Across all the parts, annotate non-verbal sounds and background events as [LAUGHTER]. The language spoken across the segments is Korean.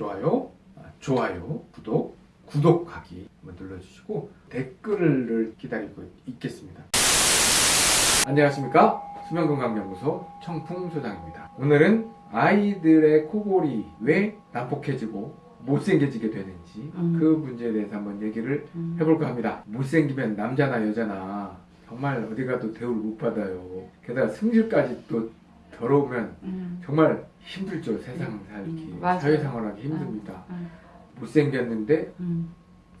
좋아요, 아, 좋아요, 구독, 구독하기 한번 눌러주시고 댓글을 기다리고 있겠습니다. 안녕하십니까 수면건강연구소 청풍소장입니다. 오늘은 아이들의 코골이 왜 난폭해지고 못생겨지게 되는지 음. 그 문제에 대해서 한번 얘기를 음. 해볼까 합니다. 못생기면 남자나 여자나 정말 어디 가도 대우를 못 받아요. 게다가 승질까지 또 더러우면 음. 정말 힘들죠. 세상 살기, 음. 사회생활하기 힘듭니다. 음. 못생겼는데 음.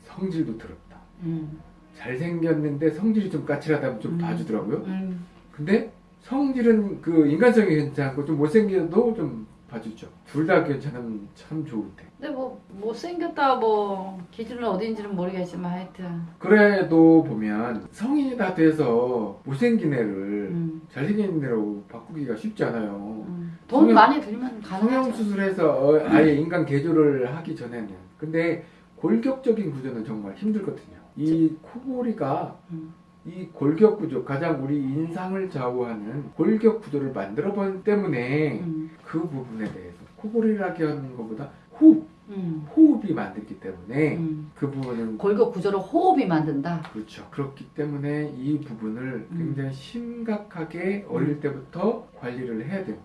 성질도 더럽다. 음. 잘생겼는데 성질이 좀 까칠하다면 좀 음. 봐주더라고요. 음. 근데 성질은 그 인간성이 괜찮고 좀 못생겨도 좀 봐주죠. 둘 다 괜찮으면 참 좋은데. 근데 뭐 못생겼다 뭐 기준은 어딘지는 모르겠지만 하여튼 그래도 보면 성인이 다 돼서 못생긴 애를 음. 잘생긴 애로 바꾸기가 쉽지 않아요. 음. 돈 성형- 많이 들면 가능하죠. 성형수술해서 어, 아예 인간 개조를 하기 전에는. 근데 골격적인 구조는 정말 힘들거든요. 이 코골이가 음. 이 골격 구조, 가장 우리 인상을 좌우하는 골격 구조를 만들어 본 때문에 음. 그 부분에 대해서 코골이라기 하는 것보다 호흡, 음. 호흡이 만들기 때문에 음. 그 부분은 골격 구조를 호흡이 만든다. 그렇죠. 그렇기 때문에 이 부분을 음. 굉장히 심각하게 어릴 때부터 관리를 해야 돼요.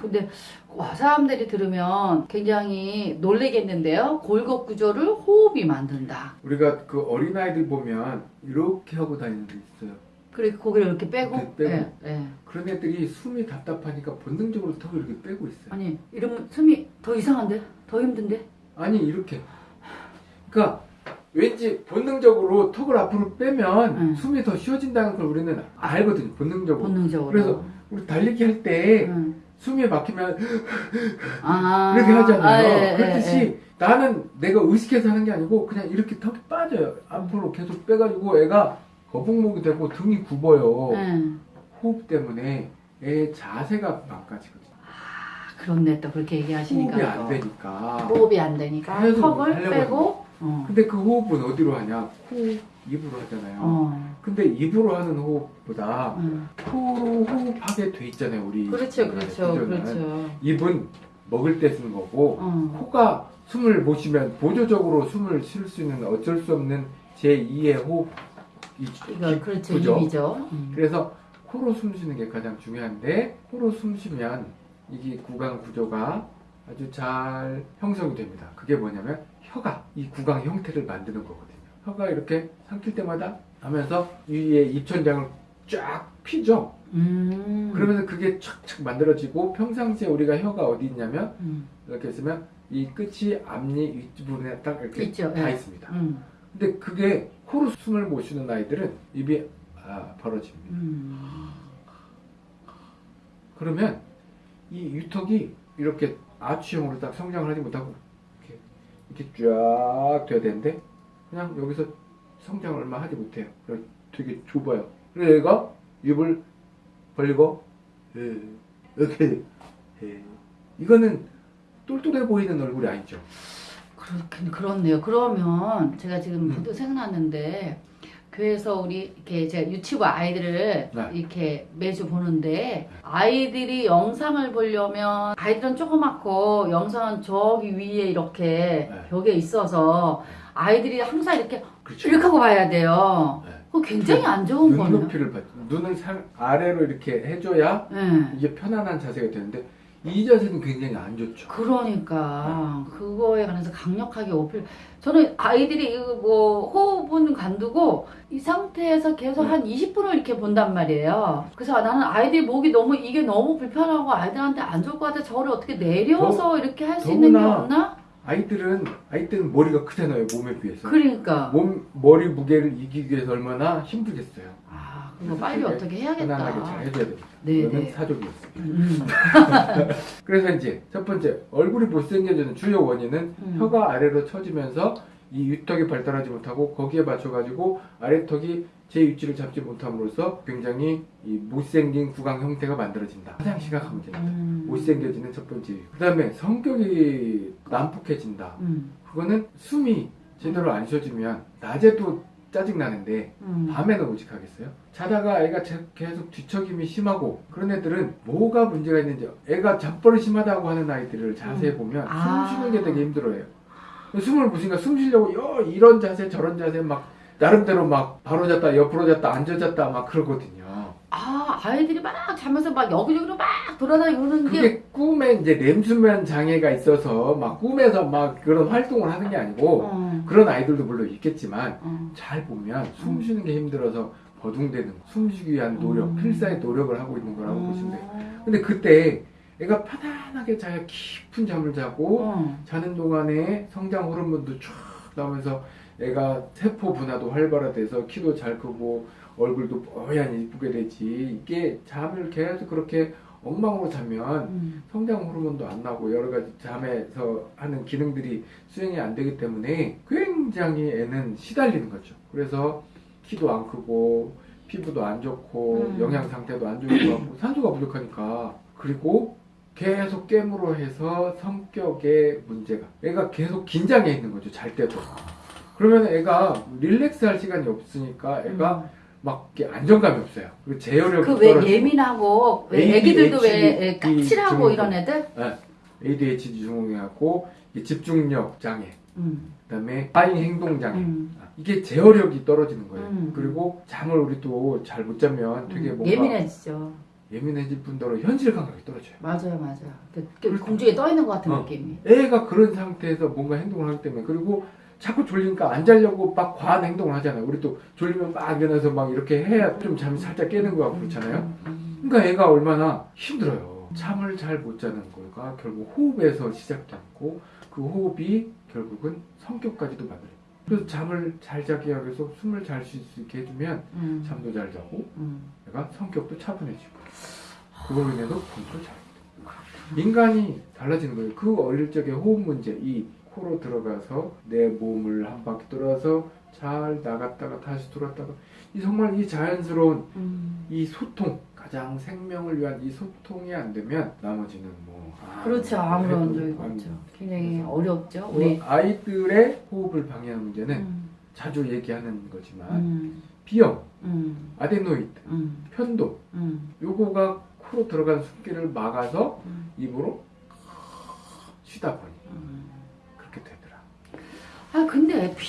근데 와, 사람들이 들으면 굉장히 놀래겠는데요. 골격 구조를 호흡이 만든다. 우리가 그 어린아이들 보면 이렇게 하고 다니는 데 있어요. 그리고 고개를 이렇게 빼고. 이렇게 빼고. 예, 예. 그런 애들이 숨이 답답하니까 본능적으로 턱을 이렇게 빼고 있어요. 아니 이러면 숨이 더 이상한데? 더 힘든데? 아니 이렇게. 그러니까 왠지 본능적으로 턱을 앞으로 빼면 응. 숨이 더 쉬워진다는 걸 우리는 알거든요. 본능적으로. 본능적으로. 그래서 우리 달리기 할때 응. 숨이 막히면 아, 이렇게 하잖아요. 아, 예, 예, 그렇듯이 예. 나는 내가 의식해서 하는 게 아니고 그냥 이렇게 턱이 빠져요. 앞으로 계속 빼가지고 애가 거북목이 되고 등이 굽어요. 예. 호흡 때문에 애 자세가 망가지거든요. 아, 그렇네 또 그렇게 얘기하시니까 호흡이 안 또. 되니까. 호흡이 안 되니까 턱을 빼고 어. 근데 그 호흡은 어디로 하냐? 코, 입으로 하잖아요. 어. 근데 입으로 하는 호흡보다 음. 코로 호흡하게 돼 있잖아요, 우리. 그렇죠 그렇죠. 그렇죠 입은 먹을 때 쓰는 거고 어. 코가 숨을 못 쉬면 보조적으로 숨을 쉴 수 있는 어쩔 수 없는 제2의 호흡 이 이거 그렇죠 그죠? 입이죠 음. 그래서 코로 숨 쉬는 게 가장 중요한데 코로 숨 쉬면 이게 구강 구조가 아주 잘 형성이 됩니다. 그게 뭐냐면 혀가 이 구강 형태를 만드는 거거든요. 혀가 이렇게 삼킬 때마다 하면서 위에 입천장을 쫙 피죠. 음. 그러면서 그게 착착 만들어지고 평상시에 우리가 혀가 어디 있냐면 음. 이렇게 있으면 이 끝이 앞니 윗부분에 딱 이렇게 있죠, 다 예. 있습니다. 음. 근데 그게 코로 숨을 못 쉬는 아이들은 입이 아, 벌어집니다. 음. 그러면 이 유턱이 이렇게 아치형으로 딱 성장을 하지 못하고 이렇게 이렇게 쫙 돼야 되는데 그냥 여기서 성장을 얼마 하지 못해요. 되게 좁아요. 그래서 얘가 입을 벌리고 예, 이렇게 예. 이거는 똘똘해 보이는 얼굴이 아니죠. 그렇긴 그렇네요. 그러면 제가 지금 음. 문득 생각났는데 교회에서 우리 이렇게 제가 유치부 아이들을 네. 이렇게 매주 보는데 아이들이 영상을 보려면 아이들은 조그맣고 영상은 저기 위에 이렇게 네. 벽에 있어서 아이들이 항상 이렇게 그렇죠. 이렇게 하고 봐야 돼요. 네. 그거 굉장히 안 좋은 거네요. 눈높이를 받 눈을 상 아래로 이렇게 해줘야 네. 이게 편안한 자세가 되는데 이 자세는 굉장히 안 좋죠. 그러니까 그거에 관해서 강력하게 어필. 저는 아이들이 이거 뭐 호흡은 간두고 이 상태에서 계속 네. 한 20분을 이렇게 본단 말이에요. 그래서 나는 아이들 목이 너무 이게 너무 불편하고 아이들한테 안 좋을 것 같아. 저를 어떻게 내려서 이렇게 할 수 있는 게 없나? 아이들은 아이들은 머리가 크잖아요 몸에 비해서. 그러니까 몸 머리 무게를 이기기 위해서 얼마나 힘들겠어요. 아 그거 빨리 어떻게 편안하게 잘 해야겠다. 해줘야 됩니다. 네, 네. 사족이었습니다. 음, [LAUGHS] 그래서 이제 첫 번째 얼굴이 못생겨지는 주요 원인은 음. 혀가 아래로 처지면서 이 유턱이 발달하지 못하고 거기에 맞춰가지고 아래턱이 제 위치를 잡지 못함으로써 굉장히 이 못생긴 구강 형태가 만들어진다. 가장 심각한 문제입니다. 음. 못생겨지는 첫 번째. 그 다음에 성격이 난폭해진다. 음. 그거는 숨이 제대로 안 쉬어지면 낮에도 짜증 나는데 음. 밤에는 오직 하겠어요? 자다가 애가 제- 계속 뒤척임이 심하고 그런 애들은 뭐가 문제가 있는지 애가 잠버릇 심하다고 하는 아이들을 자세히 음. 보면 아. 숨 쉬는 게 되게 힘들어해요. 숨을 못 쉬니까 숨 쉬려고 여- 이런 자세 저런 자세 막 나름대로 막 바로 잤다 옆으로 잤다 앉아 잤다 막 그러거든요. 아 아이들이 막 자면서 막 여기저기로 막게 그게 꿈에 이제 렘수면 장애가 있어서 막 꿈에서 막 그런 활동을 하는 게 아니고 어, 그런 아이들도 물론 있겠지만 어. 잘 보면 숨 쉬는 게 힘들어서 버둥대는 숨쉬기 위한 노력, 음. 필사의 노력을 하고 있는 거라고 보시면 돼요. 어. 근데 그때 애가 편안하게 자야 깊은 잠을 자고 어. 자는 동안에 성장 호르몬도 쫙 나오면서 애가 세포 분화도 활발화돼서 키도 잘 크고 얼굴도 뽀얀 이쁘게 되지 이게 잠을 계속 그렇게 엉망으로 자면 음. 성장 호르몬도 안 나고 여러 가지 잠에서 하는 기능들이 수행이 안 되기 때문에 굉장히 애는 시달리는 거죠. 그래서 키도 안 크고 피부도 안 좋고 음. 영양 상태도 안 좋은 것 같고 [LAUGHS] 산소가 부족하니까 그리고 계속 깨물어 해서 성격의 문제가 애가 계속 긴장해 있는 거죠 잘 때도 그러면 애가 릴렉스 할 시간이 없으니까 애가 막 안정감이 없어요 그리고 제어력이 그왜 떨어지고 예민하고 왜 애기들도 왜 까칠하고. 이런 애들? ADHD 증후군하고 집중력 장애 음. 그다음에 과잉 행동 장애 음. 이게 제어력이 떨어지는 거예요 음. 그리고 잠을 우리도 잘 못 자면 되게 음. 뭔가 예민해지죠. 예민해질 뿐더러 현실 감각이 떨어져요 맞아요, 맞아요. 그, 그 공중에 떠 있는 것 같은 어. 느낌이. 애가 그런 상태에서 뭔가 행동을 하기 때문에 그리고 자꾸 졸리니까 안 자려고 막 과한 행동을 하잖아요. 우리 또 졸리면 막 일어나서 막 이렇게 해야 좀 잠이 살짝 깨는 거 같고 그렇잖아요. 그러니까 애가 얼마나 힘들어요. 잠을 잘 못 자는 거가 결국 호흡에서 시작되고 그 호흡이 결국은 성격까지도 만들어요. 그래서 잠을 잘 자기 위해서 숨을 잘 쉴 수 있게 해주면 음. 잠도 잘 자고 음. 내가 성격도 차분해지고 그걸로 인해서 공부도 잘 인간이 달라지는 거예요. 그 어릴 적에 호흡 문제, 이 코로 들어가서 내 몸을 한 바퀴 돌아서 잘 나갔다가 다시 돌았다가 이 정말 이 자연스러운 음. 이 소통 가장 생명을 위한 이 소통이 안 되면 나머지는 뭐 그렇죠. 아무런 해도 적이 안 없죠. 굉장히 어렵죠. 뭐 우리. 아이들의 호흡을 방해하는 문제는 음. 자주 얘기하는 거지만 음. 비염, 음. 아데노이드, 음. 편도 음. 요거가 코로 들어간 숨기를 막아서 음. 입으로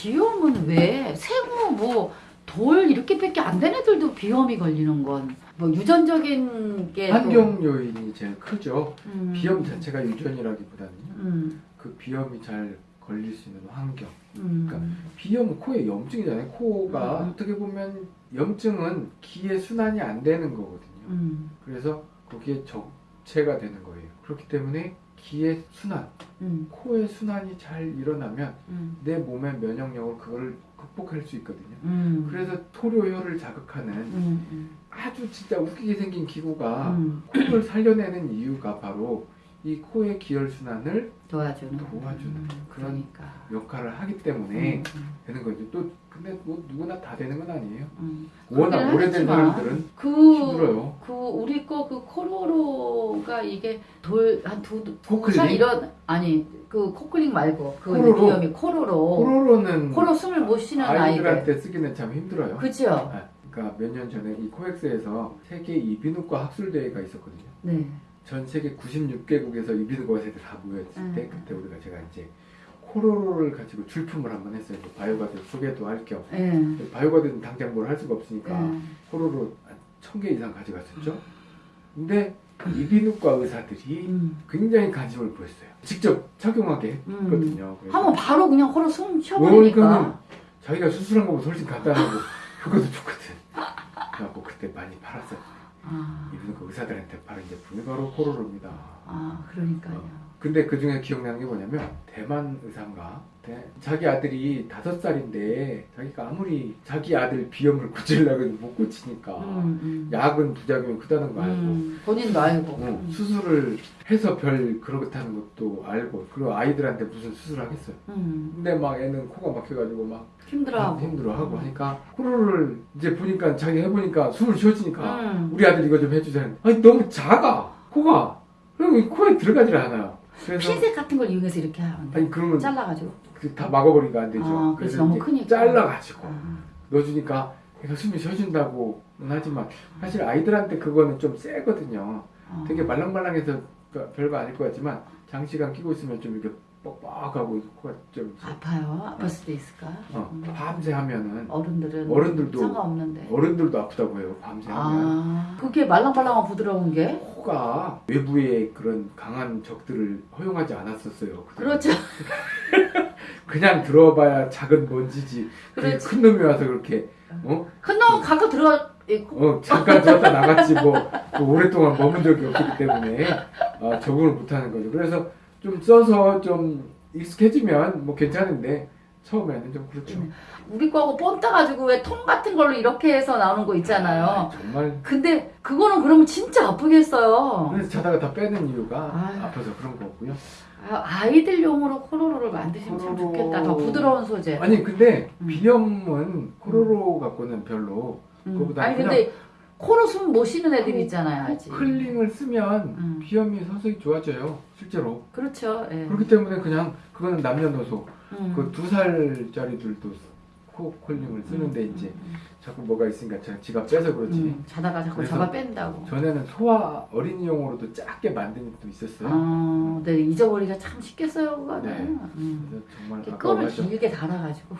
비염은 왜 생후 뭐 돌 이렇게밖에 안 된 애들도 비염이 걸리는 건 뭐 유전적인 게 또- 환경 요인이 제일 크죠. 음. 비염 자체가 유전이라기보다는요. 음. 그 비염이 잘 걸릴 수 있는 환경. 음. 비염은 코에 염증이잖아요. 코가 음. 어떻게 보면 염증은 기의 순환이 안 되는 거거든요. 음. 그래서 거기에 적체가 되는 거예요. 그렇기 때문에 기의 순환, 음. 코의 순환이 잘 일어나면 음. 내 몸의 면역력으로 그걸 극복할 수 있거든요. 음. 그래서 토료혈을 자극하는 음. 음. 아주 진짜 웃기게 생긴 기구가 음. 코를 살려내는 이유가 바로 이 코의 기혈 순환을 도와주는 도와주는 음. 그러니까 역할을 하기 때문에 음. 되는 거죠. 또 근데 뭐 누구나 다 되는 건 아니에요. 음. 워낙 오래된 사람들은 그, 힘들어요. 그 우리 거 그 코로로가 이게 돌 한두살 코클링? 이런 아니 그 코클링 말고 그 코로로? 비염이 코로로 코로로는 코로 숨을 못 쉬는 아이들 아이들한테 쓰기는 참 힘들어요. 그죠? 아, 그러니까 몇 년 전에 이 코엑스에서 세계 이비인후과 학술 대회가 있었거든요. 네. 전 세계 96개국에서 이비인후과 의사들 다 모였을 때 음. 그때 우리가 제가 이제 코로로를 가지고 출품을 한번 했어요. 바이오가드 소개도 할 겸. 예. 바이오가드는 당장 뭘 할 수가 없으니까 예. 코로로 천 개 이상 가져갔었죠. 근데 이비인후과 의사들이 음. 굉장히 관심을 보였어요. 직접 착용하게 음. 했거든요. 그래서 하면 바로 그냥 코로 숨 뭐, 쉬어버리니까. 자기가 수술한 것보다 훨씬 간단하고 효과도 좋거든. 그래갖고 그때 많이 팔았어요. 아, 이비인후과 의사들한테 파는 제품이 바로 코로로입니다. 아, 그러니까요. 근데 그 중에 기억나는 게 뭐냐면 대만 의사인가 대- 자기 아들이 다섯 살인데 자기가 아무리 자기 아들 비염을 [LAUGHS] 고치려고 해도 못 고치니까 음, 음. 약은 부작용이 크다는 거 알고 음, 본인도 알고. 어, 음. 수술을 해서 별 그렇다는 것도 알고 그리고 아이들한테 무슨 수술을 하겠어요 음, 근데 막 애는 코가 막혀가지고 막 힘들어하고. 힘들어하고 하니까 코로를 이제 보니까 자기 해보니까 숨을 쉬어지니까 음. 우리 아들 이거 좀 해주자 아니 너무 작아 코가 그럼 이 코에 들어가질 않아요 그래서 핀셋 같은 걸 이용해서 이렇게 하면 돼. 아니 그러면 잘라가지고. 그다 막아버리니까 안 되죠. 아, 그래서 너무 크니까. 잘라가지고 아, 넣어주니까 얘가 숨이 쉬어준다고는 하지만 사실 아이들한테 그거는 좀 세거든요. 어. 되게 말랑말랑해서 그- 별거 아닐 것 같지만 장시간 끼고 있으면 좀 이렇게 뻑뻑하고 코가 좀 아파요? 아플 수도 있을까? 어, 음. 밤새 하면은 어른들은 어른들도 상관없는데. 어른들도 아프다고 해요. 밤새 하면 아, 그게 말랑말랑하고 부드러운 게? 코가 외부의 그런 강한 적들을 허용하지 않았었어요. 그동안. 그렇죠. [LAUGHS] 그냥 들어봐야 작은 먼지지. 그렇지. 큰 놈이 와서 그렇게 어? 큰놈 가끔 있고. 어 잠깐 들었다 나갔지 뭐, 뭐 오랫동안 머문 적이 없기 때문에 아, 적응을 못하는 거죠. 그래서 좀 써서 좀 익숙해지면 뭐 괜찮은데 처음에는 좀 그렇죠. 우리 거하고 본 따가지고 왜 통 같은 걸로 이렇게 해서 나오는 거 있잖아요. 아, 정말 근데 그거는 그러면 진짜 아프겠어요. 그래서 자다가 다 빼는 이유가 아유. 아파서 그런 거고요. 아, 아이들용으로 코로로를 만드시면 참 코로로. 좋겠다. 더 부드러운 소재. 아니 근데 음. 비염은 코로로 갖고는 별로 음. 그거보다 아니 근데 코로 숨 못 쉬는 애들 있잖아요, 아직. 클링을 쓰면 음. 비염이 서서히 좋아져요. 실제로. 그렇죠. 예. 그렇기 때문에 그냥 그거는 남녀노소 음. 그두 살짜리들도 코 콜링을 쓰는데 음, 이제 음, 자꾸 뭐가 있으니까 제가 지가 빼서 그렇지. 음. 자다가 자꾸 잡아 뺀다고. 전에는 소아 어린이용으로도 작게 만든 것도 있었어요. 어, 네, 잊어버리기가 참 쉽겠어요, 그거는. 네. 음. 정말. 길게 달아가지고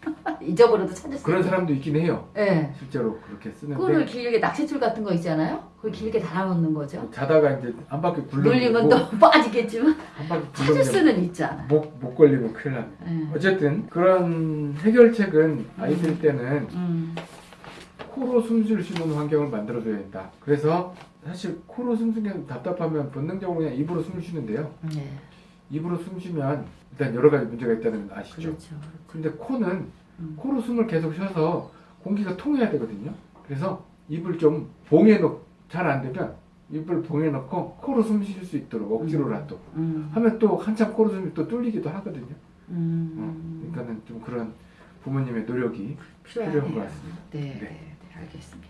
[LAUGHS] 잊어버려도 찾을 수 그런. 사람도 있긴 해요. 네. 실제로 그렇게 쓰는데 끈을 길게 낚싯줄 같은 거 있잖아요. 그걸 길게 달아놓는 거죠. 자다가 이제 한 바퀴 눌리면 굴러고 또 빠지겠지만 한 바퀴 [LAUGHS] 찾을 수는 있잖아. 목, 목 걸리면 큰일 납니다. 네. 어쨌든 그런 해결책은 아이들 때는 음. 코로 숨 쉴 수 있는 환경을 만들어줘야 된다. 그래서 사실 코로 숨 쉬는 게 답답하면 본능적으로 그냥 입으로 숨을 쉬는데요. 네. 입으로 숨 쉬면 일단 여러 가지 문제가 있다는 건 아시죠? 그렇죠. 근데 코는 음. 코로 숨을 계속 쉬어서 공기가 통해야 되거든요. 그래서 입을 좀 봉해 놓, 잘안 되면 입을 봉해 놓고 코로 숨 쉴 수 있도록 억지로라도 음. 하면 또 한참 코로 숨이 또 뚫리기도 하거든요. 음. 어, 그러니까는 좀 그런 부모님의 노력이 필요하네요. 필요한 것 같습니다. 네, 네. 네, 네, 알겠습니다.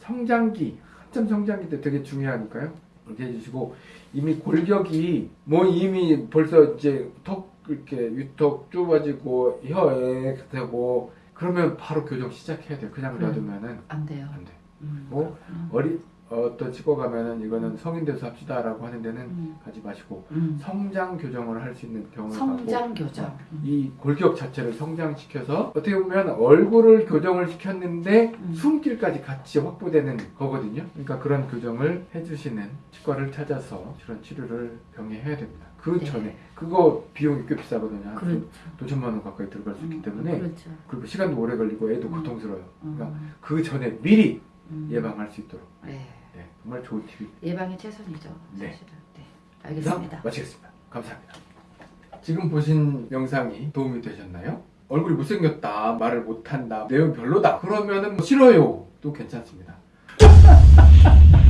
성장기 한참 성장기 때 되게 중요하니까요. 이렇게 해주시고 이미 골격이 뭐 이미 벌써 이제 턱 이렇게 위턱 좁아지고 혀에 되고 그러면 바로 교정 시작해야 돼요. 그냥. 놔두면은 안 돼요. 안 돼. 음. 뭐 음. 어리 어떤 치과 가면은 이거는 성인 돼서 합시다라고 하는 데는 음. 가지 마시고 음. 성장 교정을 할 수 있는 병원을 가고 성장 교정. 음. 이 골격 자체를 성장시켜서 어떻게 보면 얼굴을 교정을 시켰는데 음. 숨길까지 같이 확보되는 거거든요. 그러니까 그런 교정을 해주시는 치과를 찾아서 그런 치료를 병에 해야 됩니다. 그 네. 전에 그거 비용이 꽤 비싸거든요. 한 그렇죠. 도 천만 원 가까이 들어갈 수 있기 음, 때문에 그렇죠. 그리고 시간도 오래 걸리고 애도 음. 고통스러워요. 그러니까 음. 그 전에 미리 음. 예방할 수 있도록 네. 네, 정말 좋은 팁이 예방이 최선이죠. 네. 사실은. 네. 자, 알겠습니다. 마치겠습니다. 감사합니다. 지금 보신 영상이 도움이 되셨나요? 얼굴이 못생겼다, 말을 못한다, 내용 별로다. 그러면은 뭐 싫어요. 또 괜찮습니다. [LAUGHS]